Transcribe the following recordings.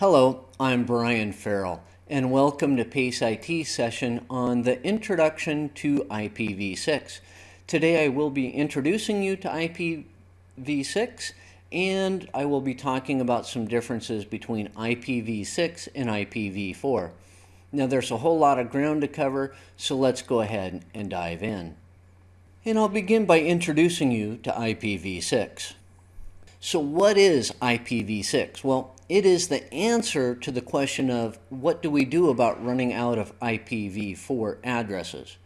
Hello, I'm Brian Farrell, and welcome to PACE IT session on the Introduction to IPv6. Today I will be introducing you to IPv6 and I will be talking about some differences between IPv6 and IPv4. Now there's a whole lot of ground to cover, so let's go ahead and dive in. And I'll begin by introducing you to IPv6. So what is IPv6? Well, it is the answer to the question of what do we do about running out of IPv4 addresses.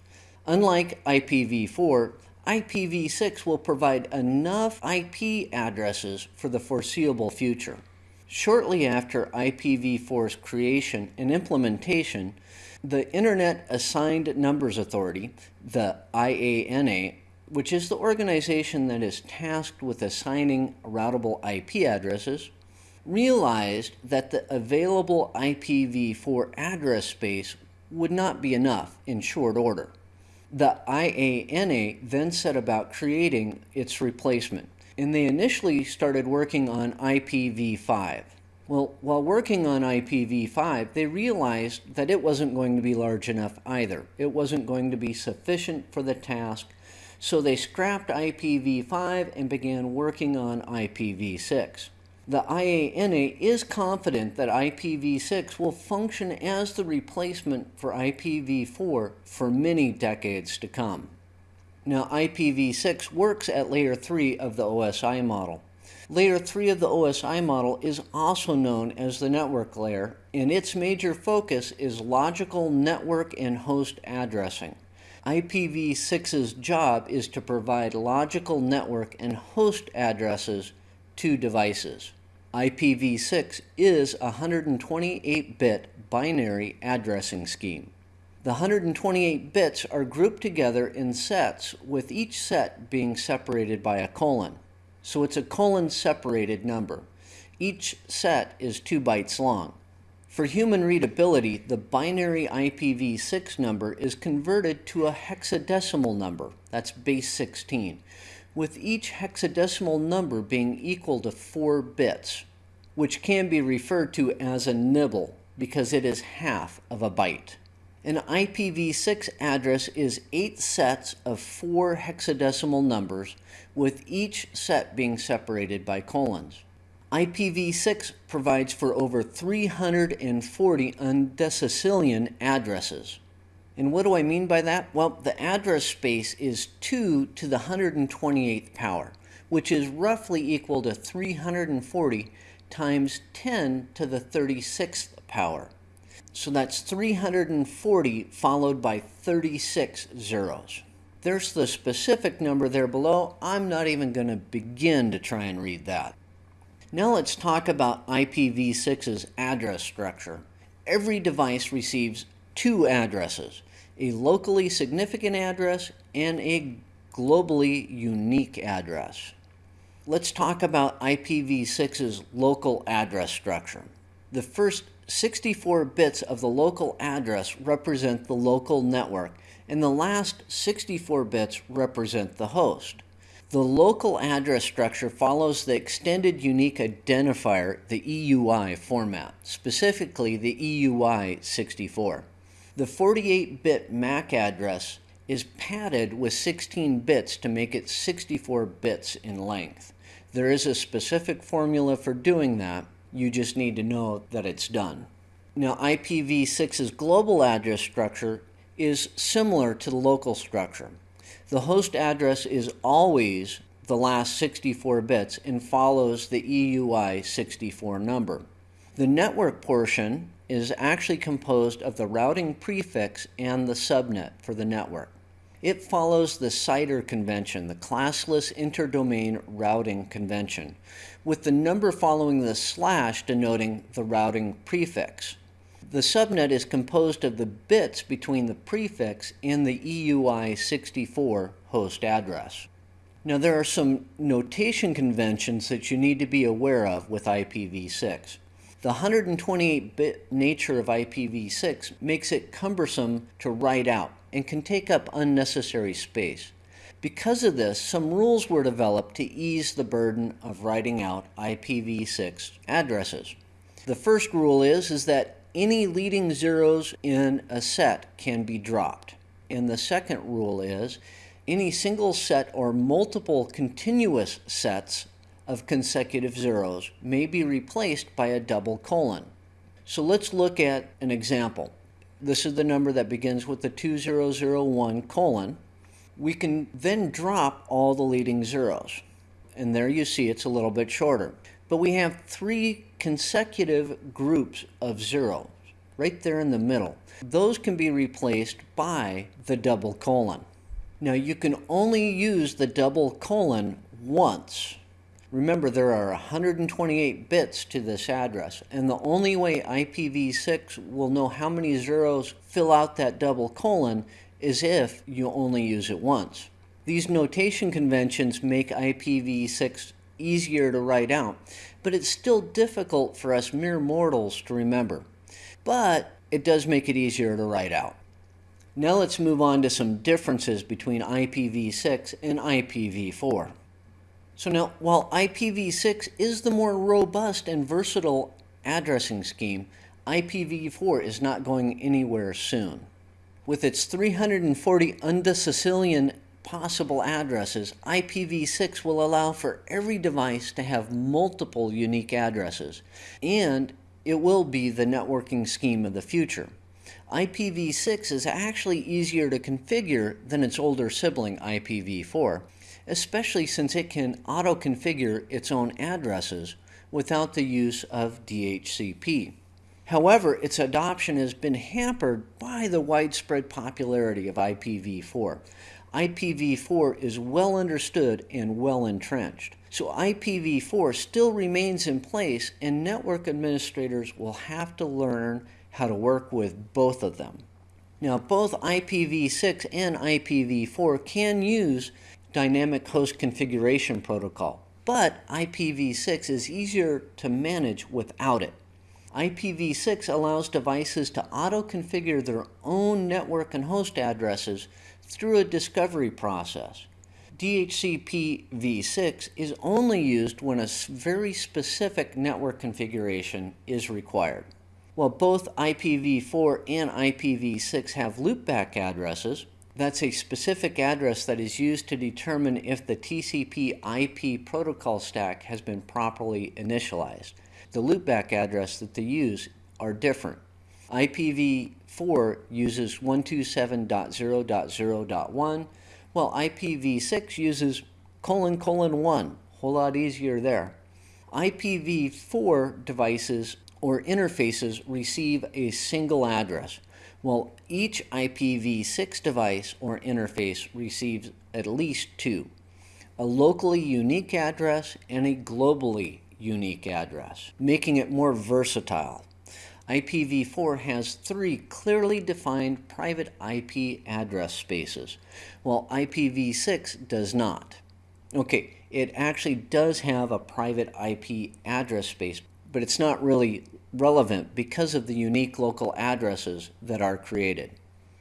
Unlike IPv4, IPv6 will provide enough IP addresses for the foreseeable future. Shortly after IPv4's creation and implementation, the Internet Assigned Numbers Authority, the IANA, which is the organization that is tasked with assigning routable IP addresses, realized that the available IPv4 address space would not be enough in short order. The IANA then set about creating its replacement, and they initially started working on IPv5. Well, while working on IPv5, they realized that it wasn't going to be large enough either. It wasn't going to be sufficient for the task, so they scrapped IPv5 and began working on IPv6. The IANA is confident that IPv6 will function as the replacement for IPv4 for many decades to come. Now, IPv6 works at layer 3 of the OSI model. Layer 3 of the OSI model is also known as the network layer, and its major focus is logical network and host addressing. IPv6's job is to provide logical network and host addresses to devices. IPv6 is a 128-bit binary addressing scheme. The 128 bits are grouped together in sets, with each set being separated by a colon. So it's a colon separated number. Each set is 2 bytes long. For human readability, the binary IPv6 number is converted to a hexadecimal number, that's base 16, with each hexadecimal number being equal to 4 bits, which can be referred to as a nibble because it is half of a byte. An IPv6 address is 8 sets of 4 hexadecimal numbers, with each set being separated by colons. IPv6 provides for over 340 undecillion addresses. And what do I mean by that? Well, the address space is 2 to the 128th power, which is roughly equal to 340 times 10 to the 36th power. So that's 340 followed by 36 zeros. There's the specific number there below. I'm not even going to begin to try and read that. Now let's talk about IPv6's address structure. Every device receives two addresses, a locally significant address and a globally unique address. Let's talk about IPv6's local address structure. The first 64 bits of the local address represent the local network, and the last 64 bits represent the host. The local address structure follows the Extended Unique Identifier, the EUI format, specifically the EUI 64. The 48-bit MAC address is padded with 16 bits to make it 64 bits in length. There is a specific formula for doing that. You just need to know that it's done. Now IPv6's global address structure is similar to the local structure. The host address is always the last 64 bits and follows the EUI 64 number. The network portion is actually composed of the routing prefix and the subnet for the network. It follows the CIDR convention, the classless interdomain routing convention, with the number following the slash denoting the routing prefix. The subnet is composed of the bits between the prefix and the EUI64 host address. Now there are some notation conventions that you need to be aware of with IPv6. The 128-bit nature of IPv6 makes it cumbersome to write out and can take up unnecessary space. Because of this, some rules were developed to ease the burden of writing out IPv6 addresses. The first rule is, is that any leading zeros in a set can be dropped. And the second rule is any single set or multiple continuous sets of consecutive zeros may be replaced by a double colon. So let's look at an example. This is the number that begins with the 2001 colon. We can then drop all the leading zeros. And there you see it's a little bit shorter. But we have three consecutive groups of zeros right there in the middle. Those can be replaced by the double colon. Now you can only use the double colon once. Remember there are 128 bits to this address and the only way IPv6 will know how many zeros fill out that double colon is if you only use it once. These notation conventions make IPv6 easier to write out, but it's still difficult for us mere mortals to remember. But it does make it easier to write out. Now let's move on to some differences between IPv6 and IPv4. So now, while IPv6 is the more robust and versatile addressing scheme, IPv4 is not going anywhere soon. With its 340 undecillion possible addresses, IPv6 will allow for every device to have multiple unique addresses, and it will be the networking scheme of the future. IPv6 is actually easier to configure than its older sibling IPv4, especially since it can auto-configure its own addresses without the use of DHCP. However, its adoption has been hampered by the widespread popularity of IPv4. IPv4 is well understood and well entrenched. So IPv4 still remains in place and network administrators will have to learn how to work with both of them. Now, both IPv6 and IPv4 can use Dynamic Host Configuration Protocol, but IPv6 is easier to manage without it. IPv6 allows devices to auto-configure their own network and host addresses through a discovery process. DHCP v6 is only used when a very specific network configuration is required. While both IPv4 and IPv6 have loopback addresses, that's a specific address that is used to determine if the TCP IP protocol stack has been properly initialized. The loopback address that they use are different. IPv4 uses 127.0.0.1, while IPv6 uses colon colon 1, whole lot easier there. IPv4 devices or interfaces receive a single address, while each IPv6 device or interface receives at least two, a locally unique address and a globally unique address, making it more versatile. IPv4 has three clearly defined private IP address spaces, while IPv6 does not. Okay, it actually does have a private IP address space, but it's not really relevant because of the unique local addresses that are created.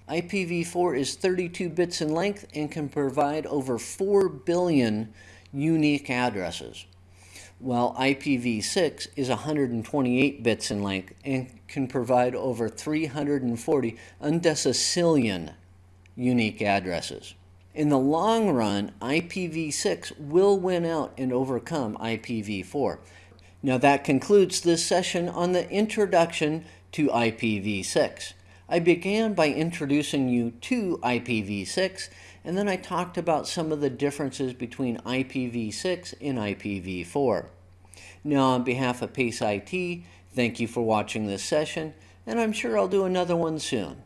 IPv4 is 32 bits in length and can provide over 4 billion unique addresses, while IPv6 is 128 bits in length and can provide over 340 undecillion unique addresses. In the long run, IPv6 will win out and overcome IPv4. Now that concludes this session on the introduction to IPv6. I began by introducing you to IPv6 and then I talked about some of the differences between IPv6 and IPv4. Now on behalf of PACE IT, thank you for watching this session and I'm sure I'll do another one soon.